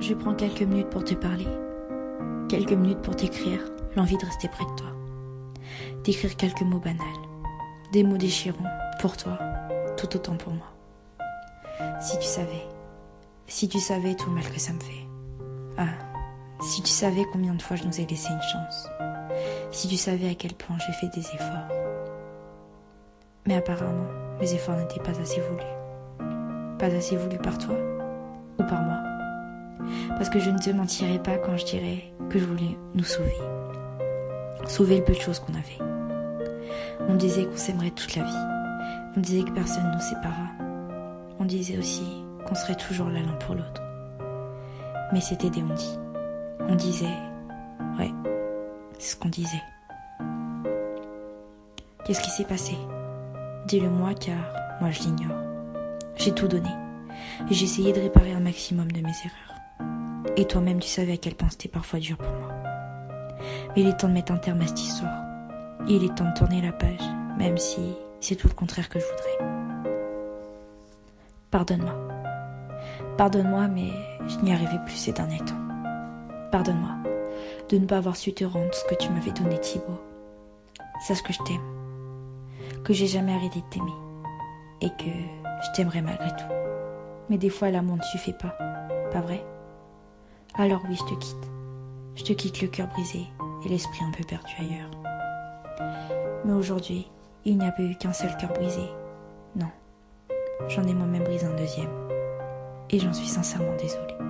Je prends quelques minutes pour te parler, quelques minutes pour t'écrire l'envie de rester près de toi, d'écrire quelques mots banals, des mots déchirants pour toi, tout autant pour moi. Si tu savais, si tu savais tout le mal que ça me fait. Ah, si tu savais combien de fois je nous ai laissé une chance. Si tu savais à quel point j'ai fait des efforts. Mais apparemment, mes efforts n'étaient pas assez voulus. Pas assez voulus par toi ou par moi. Parce que je ne te mentirais pas quand je dirais que je voulais nous sauver. Sauver le peu de choses qu'on avait. On disait qu'on s'aimerait toute la vie. On disait que personne ne nous séparera. On disait aussi qu'on serait toujours là l'un pour l'autre. Mais c'était des on dit. On disait, ouais, c'est ce qu'on disait. Qu'est-ce qui s'est passé? Dis-le-moi car moi je l'ignore. J'ai tout donné. J'ai essayé de réparer un maximum de mes erreurs. Et toi-même tu savais à quel point c'était parfois dur pour moi. Mais il est temps de mettre un terme à cette histoire. Il est temps de tourner la page, même si c'est tout le contraire que je voudrais. Pardonne-moi. Pardonne-moi, mais je n'y arrivais plus ces derniers temps. Pardonne-moi de ne pas avoir su te rendre ce que tu m'avais donné, Thibaut. Sache que je t'aime, que j'ai jamais arrêté de t'aimer, et que je t'aimerai malgré tout. Mais des fois, l'amour ne suffit pas, pas vrai? Alors oui, je te quitte. Je te quitte le cœur brisé et l'esprit un peu perdu ailleurs. Mais aujourd'hui, il n'y a eu qu'un seul cœur brisé. Non. J'en ai moi-même brisé un deuxième. Et j'en suis sincèrement désolée.